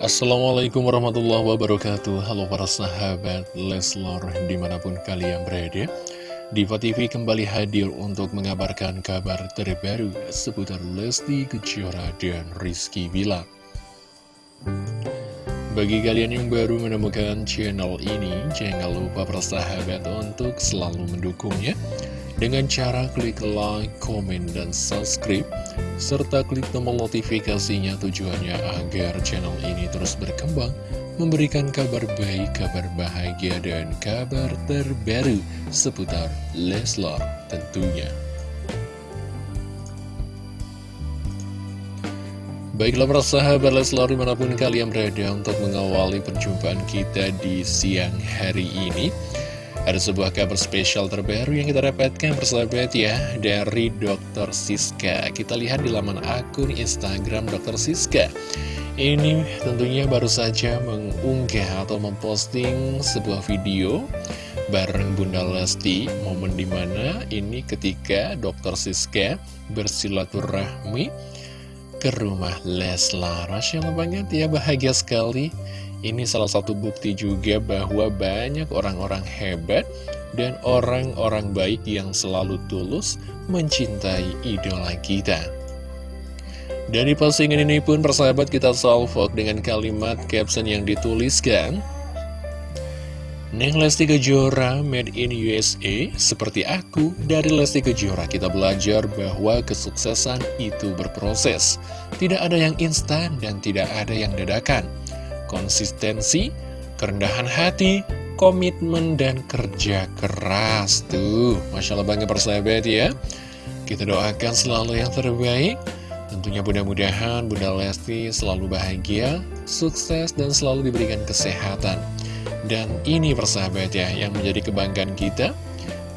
Assalamualaikum warahmatullahi wabarakatuh. Halo para sahabat Leslar di mana pun kalian berada Diva TV kembali hadir untuk mengabarkan kabar terbaru seputar Lesti Kejora dan Rizky Bilar. Bagi kalian yang baru menemukan channel ini, jangan lupa persahabat untuk selalu mendukungnya dengan cara klik like, komen, dan subscribe, serta klik tombol notifikasinya tujuannya agar channel ini terus berkembang, memberikan kabar baik, kabar bahagia, dan kabar terbaru seputar Leslar tentunya. Baiklah para sahabat Leslar di mana pun kalian berada untuk mengawali perjumpaan kita di siang hari ini Ada sebuah kabar spesial terbaru yang kita dapatkan persahabat ya dari Dr. Siska Kita lihat di laman akun Instagram Dr. Siska Ini tentunya baru saja mengunggah atau memposting sebuah video bareng Bunda Lesti Momen di mana ini ketika Dr. Siska bersilaturahmi ke rumah Leslar Masya Allah banget ya bahagia sekali Ini salah satu bukti juga bahwa banyak orang-orang hebat Dan orang-orang baik yang selalu tulus mencintai idola kita. Dan di postingan ini pun persahabat kita salvok dengan kalimat caption yang dituliskan Neng Lesti Kejora made in USA seperti aku. Dari Lesti Kejora kita belajar bahwa kesuksesan itu berproses. Tidak ada yang instan dan tidak ada yang dadakan konsistensi kerendahan hati komitmen dan kerja keras. Tuh Masya Allah banget persahabat ya. Kita doakan selalu yang terbaik. Tentunya mudah-mudahan Bunda Lesti selalu bahagia, sukses, dan selalu diberikan kesehatan. Dan ini persahabat ya yang menjadi kebanggaan kita.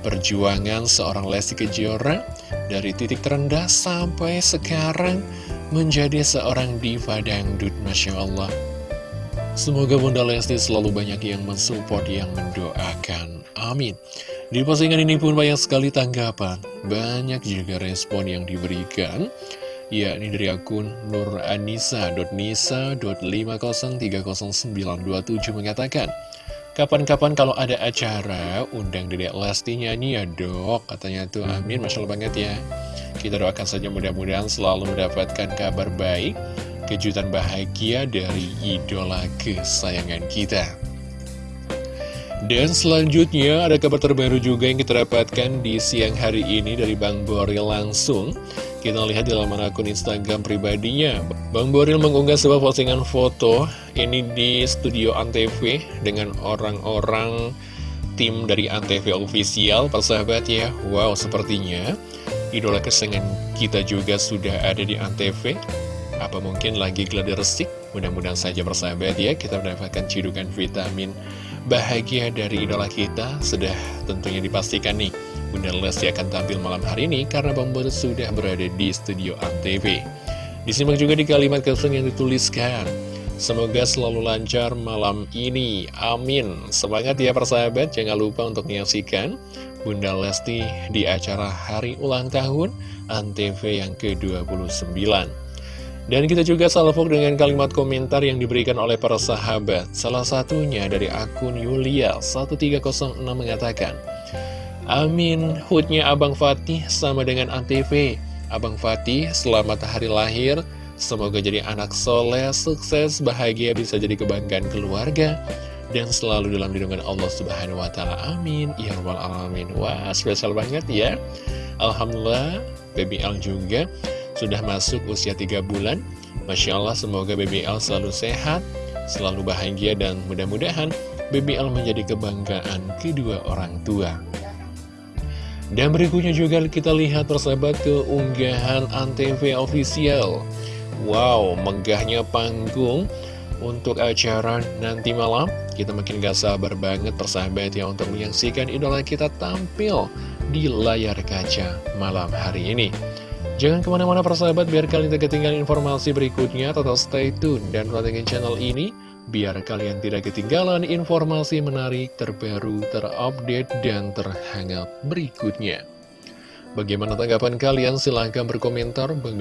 Perjuangan seorang Lesti Kejora Dari titik terendah sampai sekarang Menjadi seorang diva dangdut Masya Allah Semoga Bunda Lesti selalu banyak yang mensupport, yang mendoakan. Amin. Di postingan ini pun banyak sekali tanggapan. Banyak juga respon yang diberikan Ya, ini dari akun nuranisa.nisa.503097 mengatakan Kapan-kapan kalau ada acara, undang Dedek Lesti nyanyi ya dok, katanya tuh. Amin, Masya Allah banget ya. Kita doakan saja mudah-mudahan selalu mendapatkan kabar baik, kejutan bahagia dari idola kesayangan kita. Dan selanjutnya ada kabar terbaru juga yang kita dapatkan di siang hari ini dari Bang Boril langsung. Kita lihat di laman akun Instagram pribadinya Bang Boril mengunggah sebuah postingan foto Ini di studio Antv Dengan orang-orang tim dari Antv Official Persahabat ya Wow sepertinya Idola kesengan kita juga sudah ada di Antv Apa mungkin lagi gladi resik Mudah-mudahan saja persahabat ya Kita mendapatkan cidukan vitamin bahagia dari idola kita Sudah tentunya dipastikan nih Bunda Lesti akan tampil malam hari ini karena Bang Boris sudah berada di studio ANTV. Disimak juga di kalimat caption yang dituliskan. Semoga selalu lancar malam ini. Amin. Semangat ya persahabat. Jangan lupa untuk menyaksikan Bunda Lesti di acara hari ulang tahun ANTV yang ke-29. Dan kita juga salvok dengan kalimat komentar yang diberikan oleh para sahabat. Salah satunya dari akun Yulia 1306 mengatakan, Amin Hutnya Abang Fatih sama dengan ANTV. Abang Fatih selamat hari lahir. Semoga jadi anak soleh, sukses, bahagia Bisa jadi kebanggaan keluarga. Dan selalu dalam lindungan Allah Subhanahu Wa Taala. Amin. Ya Rabbal Alamin. Wah spesial banget ya. Alhamdulillah Baby Al juga sudah masuk usia 3 bulan. Masya Allah semoga Baby Al selalu sehat Selalu bahagia dan mudah-mudahan Baby Al menjadi kebanggaan kedua orang tua. Dan berikutnya juga kita lihat persahabat keunggahan Antv Official. Wow, megahnya panggung untuk acara nanti malam. Kita makin gak sabar banget persahabat ya untuk menyaksikan idola kita tampil di layar kaca malam hari ini Jangan ke mana-mana persahabat biar kalian tidak ketinggalan informasi berikutnya Tetap stay tune dan pantengin channel ini biar kalian tidak ketinggalan informasi menarik, terbaru, terupdate, dan terhangat berikutnya. Bagaimana tanggapan kalian? Silahkan berkomentar. Bang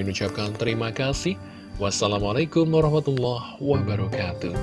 terima kasih. Wassalamualaikum warahmatullahi wabarakatuh.